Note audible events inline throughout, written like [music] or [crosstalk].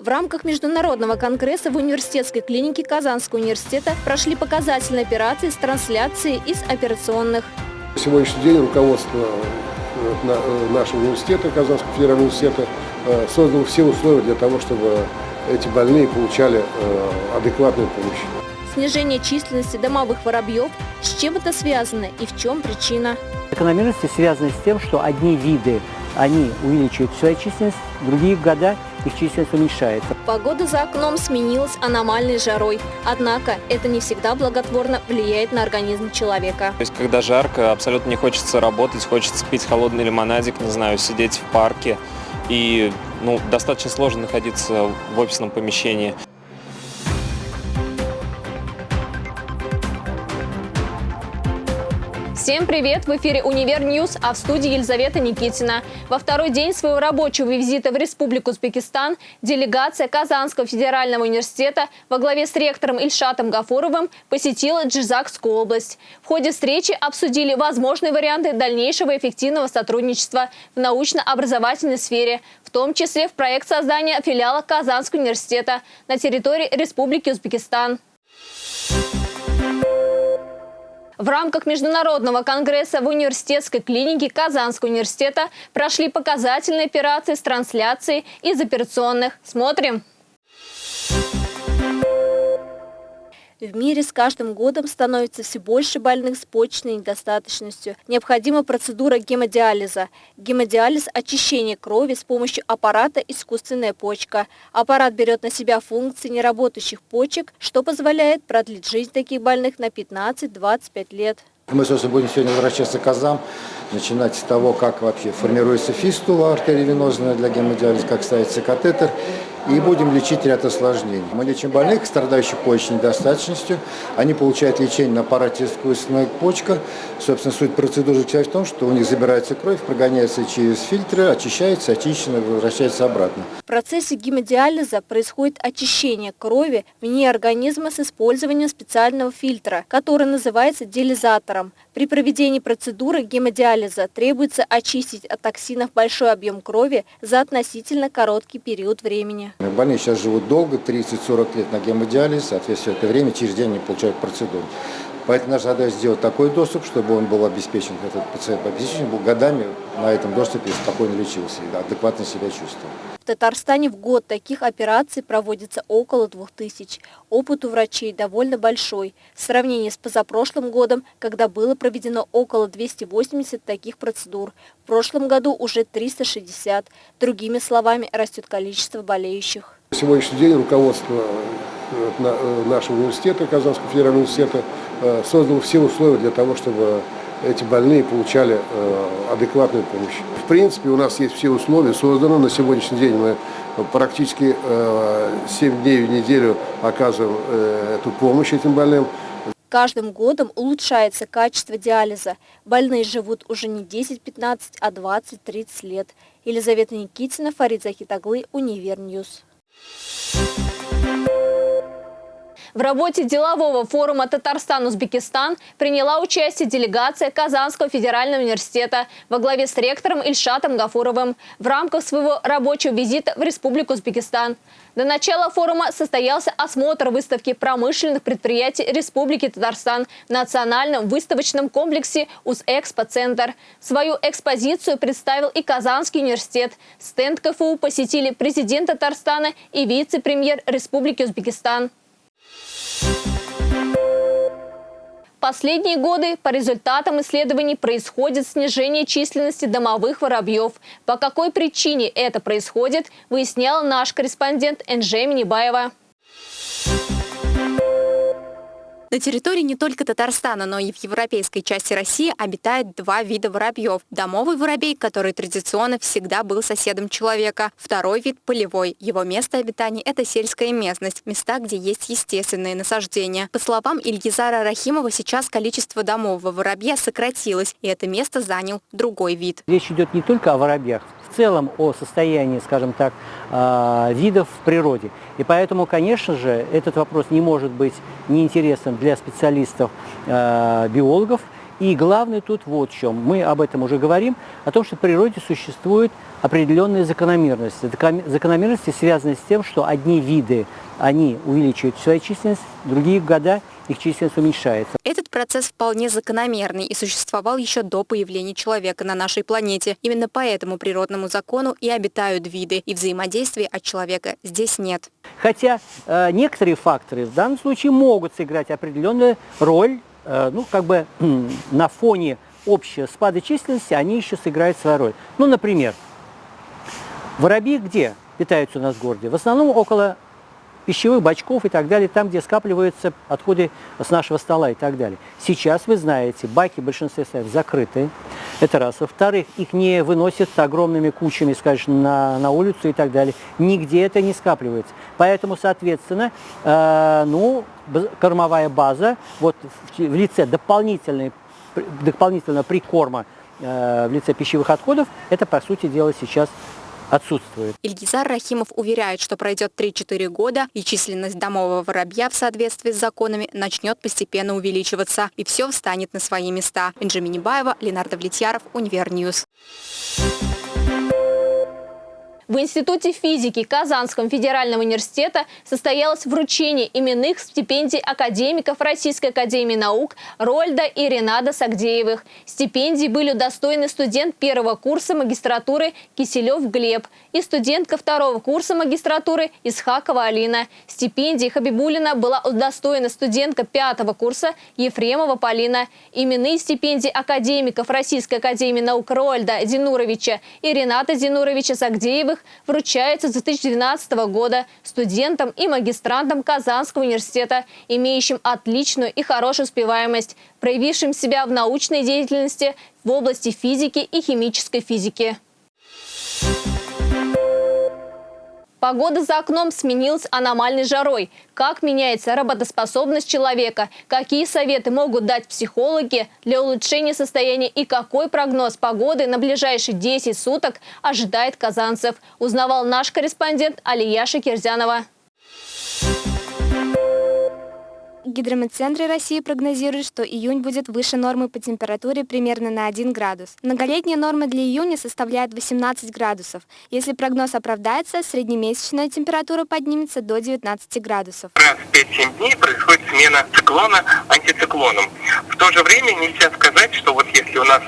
В рамках международного конгресса в университетской клинике Казанского университета прошли показательные операции с трансляцией из операционных. Сегодняшний день руководство э, э, нашего университета, Казанского федерального университета, э, создало все условия для того, чтобы эти больные получали адекватную помощь. Снижение численности домовых воробьев, с чем это связано и в чем причина? Закономерности связаны с тем, что одни виды они увеличивают свою численность, в другие года их численность уменьшается. Погода за окном сменилась аномальной жарой. Однако это не всегда благотворно влияет на организм человека. То есть, когда жарко, абсолютно не хочется работать, хочется пить холодный лимонадик, не знаю, сидеть в парке. И ну, достаточно сложно находиться в офисном помещении. Всем привет! В эфире «Универ News», а в студии Елизавета Никитина. Во второй день своего рабочего визита в Республику Узбекистан делегация Казанского федерального университета во главе с ректором Ильшатом Гафуровым посетила Джизакскую область. В ходе встречи обсудили возможные варианты дальнейшего эффективного сотрудничества в научно-образовательной сфере, в том числе в проект создания филиала Казанского университета на территории Республики Узбекистан. В рамках Международного конгресса в университетской клинике Казанского университета прошли показательные операции с трансляцией из операционных. Смотрим! В мире с каждым годом становится все больше больных с почечной недостаточностью. Необходима процедура гемодиализа. Гемодиализ – очищение крови с помощью аппарата «Искусственная почка». Аппарат берет на себя функции неработающих почек, что позволяет продлить жизнь таких больных на 15-25 лет. Мы, собственно, будем сегодня возвращаться к азам, начинать с того, как вообще формируется фистула артериовенозная для гемодиализа, как ставится катетер и будем лечить ряд осложнений. Мы лечим больных, страдающих почечной недостаточностью. Они получают лечение на аппарате искусственная почка. Собственно, суть процедуры в том, что у них забирается кровь, прогоняется через фильтры, очищается, очищена, возвращается обратно. В процессе гемодиализа происходит очищение крови вне организма с использованием специального фильтра, который называется диализатором. При проведении процедуры гемодиализа требуется очистить от токсинов большой объем крови за относительно короткий период времени. Больные сейчас живут долго, 30-40 лет на гемодиализе, соответственно, это время через день они получают процедуру. Поэтому наша задача сделать такой доступ, чтобы он был обеспечен, этот пациент обеспечен был годами на этом доступе спокойно лечился и адекватно себя чувствовал. Татарстане в год таких операций проводится около 2000. Опыт у врачей довольно большой. В сравнении с позапрошлым годом, когда было проведено около 280 таких процедур, в прошлом году уже 360. Другими словами, растет количество болеющих. На сегодняшний день руководство э, э, нашего университета, Казанского федерального университета, э, создало все условия для того, чтобы эти больные получали э, адекватную помощь. В принципе, у нас есть все условия созданы. На сегодняшний день мы практически 7 э, дней в неделю оказываем э, эту помощь этим больным. Каждым годом улучшается качество диализа. Больные живут уже не 10-15, а 20-30 лет. Елизавета Никитина, Фарид Захитаглы, Универ News. В работе делового форума «Татарстан-Узбекистан» приняла участие делегация Казанского федерального университета во главе с ректором Ильшатом Гафуровым в рамках своего рабочего визита в Республику Узбекистан. До начала форума состоялся осмотр выставки промышленных предприятий Республики Татарстан в национальном выставочном комплексе УЗЭкспо-центр. Свою экспозицию представил и Казанский университет. Стенд КФУ посетили президент Татарстана и вице-премьер Республики Узбекистан. Последние годы по результатам исследований происходит снижение численности домовых воробьев. По какой причине это происходит, выяснял наш корреспондент Энджей Минибаева. На территории не только Татарстана, но и в европейской части России обитает два вида воробьев. Домовый воробей, который традиционно всегда был соседом человека. Второй вид – полевой. Его место обитания – это сельская местность, места, где есть естественные насаждения. По словам Ильгизара Рахимова, сейчас количество домового воробья сократилось, и это место занял другой вид. Речь идет не только о воробьях, в целом о состоянии, скажем так, а, видов в природе. И поэтому, конечно же, этот вопрос не может быть неинтересным для специалистов, а, биологов, И главное тут вот в чем. Мы об этом уже говорим, о том, что в природе существуют определенные закономерности. Закономерности связаны с тем, что одни виды, они увеличивают свою численность, другие года их численность уменьшается. Этот процесс вполне закономерный и существовал еще до появления человека на нашей планете. Именно по этому природному закону и обитают виды, и взаимодействия от человека здесь нет. Хотя э, некоторые факторы в данном случае могут сыграть определенную роль, э, ну, как бы э, [clears throat] на фоне общего спада численности, они еще сыграют свою роль. Ну, например, воробьи где питаются у нас в городе? В основном около пищевых бачков и так далее, там, где скапливаются отходы с нашего стола и так далее. Сейчас, вы знаете, баки в большинстве своем закрыты, это раз. Во-вторых, их не выносят огромными кучами, скажем, на, на улицу и так далее. Нигде это не скапливается. Поэтому, соответственно, э, ну, кормовая база вот в, в лице дополнительной, дополнительного прикорма э, в лице пищевых отходов, это, по сути дела, сейчас отсутствует. Ильгизар Рахимов уверяет, что пройдет 3-4 года, и численность домового воробья в соответствии с законами начнет постепенно увеличиваться, и все встанет на свои места. Бенджамин Небаева, Ленардо Влетьяров, Универ News. В Институте физики Казанского федерального университета состоялось вручение именных стипендий академиков Российской академии наук Рольда и Ренада Сагдеевых. Стипендии были удостоены студент первого курса магистратуры Киселев Глеб и студентка второго курса магистратуры Исхакова Алина. Стипендии Хабибулина была удостоена студентка пятого курса Ефремова Полина. Именные стипендии академиков Российской академии наук Рольда Зинуровича и Рената Зинуровича Сагдеевых которых вручается с 2012 года студентам и магистрантам Казанского университета, имеющим отличную и хорошую успеваемость, проявившим себя в научной деятельности в области физики и химической физики. Погода за окном сменилась аномальной жарой. Как меняется работоспособность человека? Какие советы могут дать психологи для улучшения состояния и какой прогноз погоды на ближайшие 10 суток ожидает казанцев? Узнавал наш корреспондент Алия Шакирзянова. Гидрометцентры России прогнозируют, что июнь будет выше нормы по температуре примерно на 1 градус. Многолетняя норма для июня составляет 18 градусов. Если прогноз оправдается, среднемесячная температура поднимется до 19 градусов. Раз в 5-7 дней происходит смена циклона антициклоном. В то же время нельзя сказать, что вот если у нас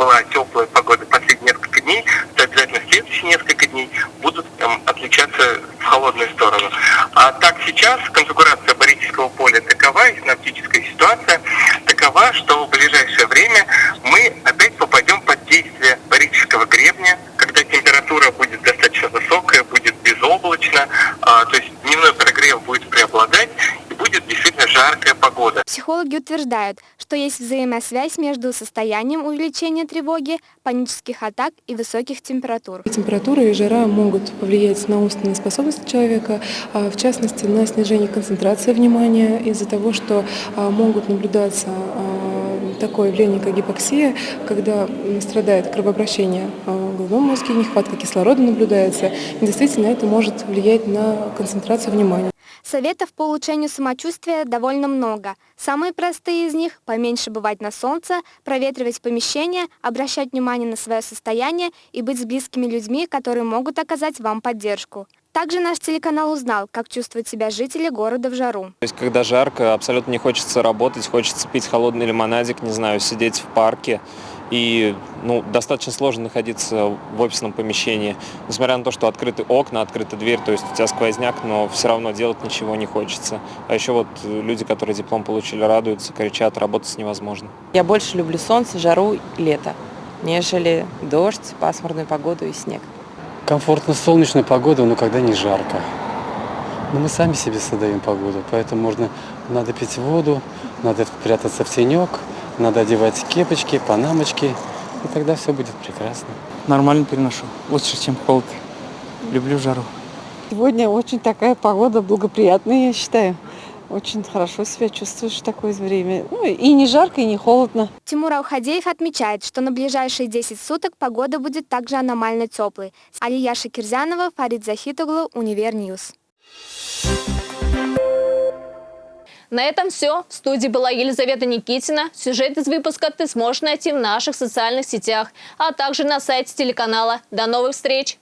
была теплая погода последние несколько дней, то обязательно следующие несколько дней будут отличаться в холодную сторону. А так сейчас конфигурация барического поля такова, и синаптическая ситуация такова, что в ближайшее время мы опять попадем под действие барического гребня, когда температура будет достаточно высокая, будет безоблачно, а, то есть дневной прогрев будет преобладать, и будет действительно жаркая погода. Психологи утверждают, что есть взаимосвязь между состоянием увеличения тревоги, панических атак и высоких температур. Температура и жара могут повлиять на умственные способности человека, а, в частности на снижение концентрации внимания из-за того, что а, могут наблюдаться а, такое явление, как гипоксия, когда страдает кровообращение в головном мозге, нехватка кислорода наблюдается. И действительно это может влиять на концентрацию внимания. Советов по улучшению самочувствия довольно много. Самые простые из них – поменьше бывать на солнце, проветривать помещение, обращать внимание на свое состояние и быть с близкими людьми, которые могут оказать вам поддержку. Также наш телеканал узнал, как чувствуют себя жители города в жару. То есть, когда жарко, абсолютно не хочется работать, хочется пить холодный лимонадик, не знаю, сидеть в парке. И ну, достаточно сложно находиться в офисном помещении. Несмотря на то, что открыты окна, открыта дверь, то есть у тебя сквозняк, но все равно делать ничего не хочется. А еще вот люди, которые диплом получили, радуются, кричат, работать невозможно. Я больше люблю солнце, жару, лето, нежели дождь, пасмурную погоду и снег. Комфортно солнечная погода, но когда не жарко. Но мы сами себе создаем погоду, поэтому можно, надо пить воду, надо прятаться в тенек, надо одевать кепочки, панамочки, и тогда все будет прекрасно. Нормально переношу, лучше, чем холод. Люблю жару. Сегодня очень такая погода благоприятная, я считаю. Очень хорошо себя чувствуешь в такое время. Ну, и не жарко, и не холодно. Тимур Аухадеев отмечает, что на ближайшие 10 суток погода будет также аномально теплой. Алия Шакирзянова, Фарид Захитоглу, Универ News. На этом все. В студии была Елизавета Никитина. Сюжет из выпуска ты сможешь найти в наших социальных сетях, а также на сайте телеканала. До новых встреч!